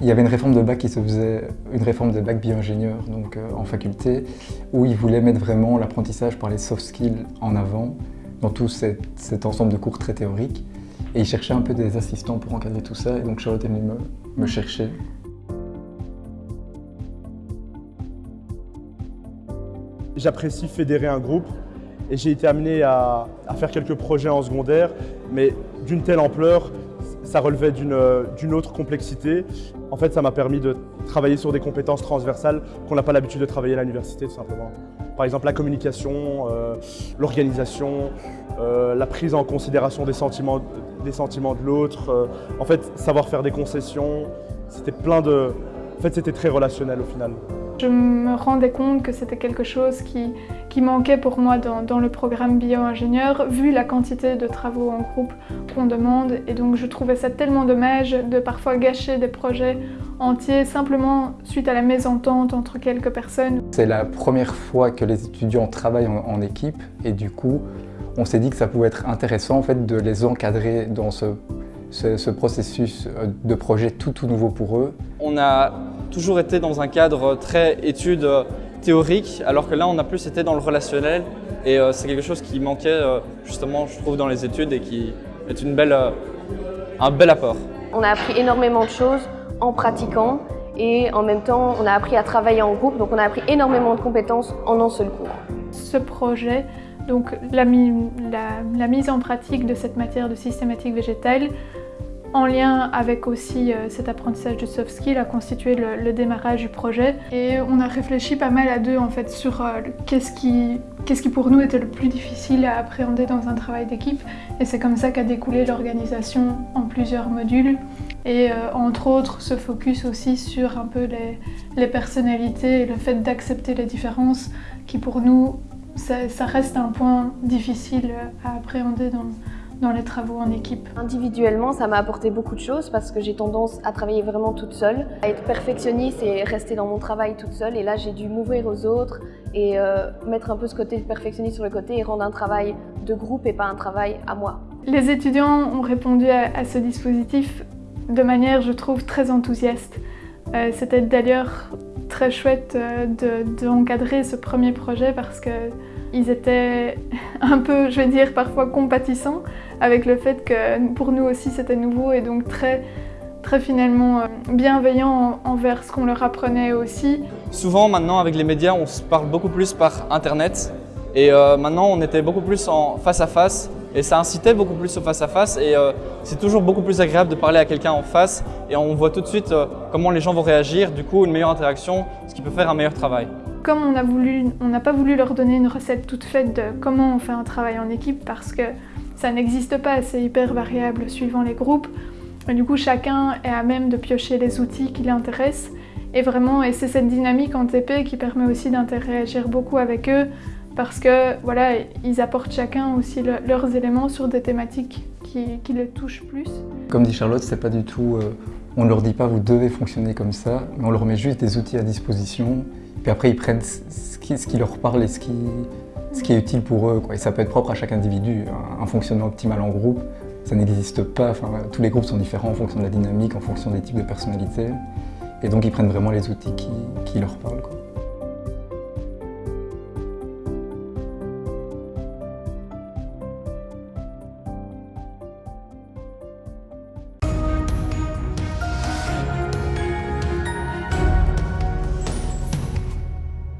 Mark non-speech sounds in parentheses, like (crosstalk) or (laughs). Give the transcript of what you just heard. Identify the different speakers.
Speaker 1: Il y avait une réforme de bac qui se faisait, une réforme de bac bio-ingénieur euh, en faculté, où ils voulaient mettre vraiment l'apprentissage par les soft skills en avant dans tout cet, ensemble de cours très théoriques. Et ils cherchaient un peu des assistants pour encadrer tout ça, et donc Charlotte venue me, me chercher.
Speaker 2: J'apprécie fédérer un groupe et j'ai été amené à, faire quelques projets en secondaire, mais d'une telle ampleur, ça relevait d'une autre complexité. En fait, ça m'a permis de travailler sur des compétences transversales qu'on n'a pas l'habitude de travailler à l'université, tout simplement. Par exemple, la communication, euh, l'organisation, euh, la prise en considération des sentiments, des sentiments de l'autre. Euh, en fait, savoir faire des concessions, c'était plein de... En fait, c'était très relationnel au final.
Speaker 3: Je me rendais compte que c'était quelque chose qui, qui, manquait pour moi dans, dans le programme bio-ingénieur, vu la quantité de travaux en groupe qu'on demande. Et donc je trouvais ça tellement dommage de parfois gâcher des projets entiers simplement suite à la mésentente entre quelques personnes.
Speaker 1: C'est la première fois que les étudiants travaillent en, équipe et du coup, on s'est dit que ça pouvait être intéressant en fait, de les encadrer dans ce, ce, ce processus de projet tout, tout nouveau pour eux.
Speaker 4: On a toujours été dans un cadre très études théoriques, alors que là, on a plus été dans le relationnel. Et euh, c'est quelque chose qui manquait, euh, justement, je trouve, dans les études et qui est une belle, euh, un bel apport.
Speaker 5: On a appris énormément de choses en pratiquant et en même temps, on a appris à travailler en groupe, donc on a appris énormément de compétences en un seul cours.
Speaker 3: Ce projet, donc la, la, la mise en pratique de cette matière de systématique végétale, en lien avec aussi euh, cet apprentissage de soft skills a constitué le, démarrage du projet. Et on a réfléchi pas mal à deux en fait sur euh, qu'est-ce qui, qui pour nous était le plus difficile à appréhender dans un travail d'équipe. Et c'est comme ça qu'a découlé l'organisation en plusieurs modules. Et euh, entre autres, ce focus aussi sur un peu les, les personnalités et le fait d'accepter les différences qui pour nous, ça, ça reste un point difficile à appréhender dans, dans les travaux en équipe
Speaker 5: Individuellement, ça m'a apporté beaucoup de choses parce que j'ai tendance à travailler vraiment toute seule, à être perfectionniste et rester dans mon travail toute seule. Et là, j'ai dû m'ouvrir aux autres et euh, mettre un peu ce côté perfectionniste sur le côté et rendre un travail de groupe et pas un travail à moi.
Speaker 3: Les étudiants ont répondu à, ce dispositif de manière, je trouve, très enthousiaste. Euh, c'était d'ailleurs très chouette euh, d'encadrer ce premier projet parce qu'ils étaient (laughs) un peu, je vais dire, parfois compatissants avec le fait que pour nous aussi c'était nouveau et donc très, très finalement euh, bienveillant envers ce qu'on leur apprenait aussi.
Speaker 4: Souvent maintenant avec les médias on se parle beaucoup plus par internet et euh, maintenant on était beaucoup plus en face à face et ça incitait beaucoup plus au face à face et euh, c'est toujours beaucoup plus agréable de parler à quelqu'un en face et on voit tout de suite comment les gens vont réagir, du coup une meilleure interaction, ce qui peut faire un meilleur travail.
Speaker 3: Comme on n'a pas voulu leur donner une recette toute faite de comment on fait un travail en équipe parce que ça n'existe pas, c'est hyper variable suivant les groupes. Du coup, chacun est à même de piocher les outils qui l'intéressent. Et vraiment, c'est cette dynamique en TP qui permet aussi d'interagir beaucoup avec eux parce que voilà, ils apportent chacun aussi leurs éléments sur des thématiques qui, les touchent plus.
Speaker 1: Comme dit Charlotte, c'est pas du tout, euh, on leur dit pas vous devez fonctionner comme ça, mais on leur met juste des outils à disposition. Puis après, ils prennent ce qui, leur parle et ce qui, est utile pour eux. Et ça peut être propre à chaque individu. Un, fonctionnement optimal en groupe, ça n'existe pas. Enfin, tous les groupes sont différents en fonction de la dynamique, en fonction des types de personnalités. Et donc ils prennent vraiment les outils qui, leur parlent.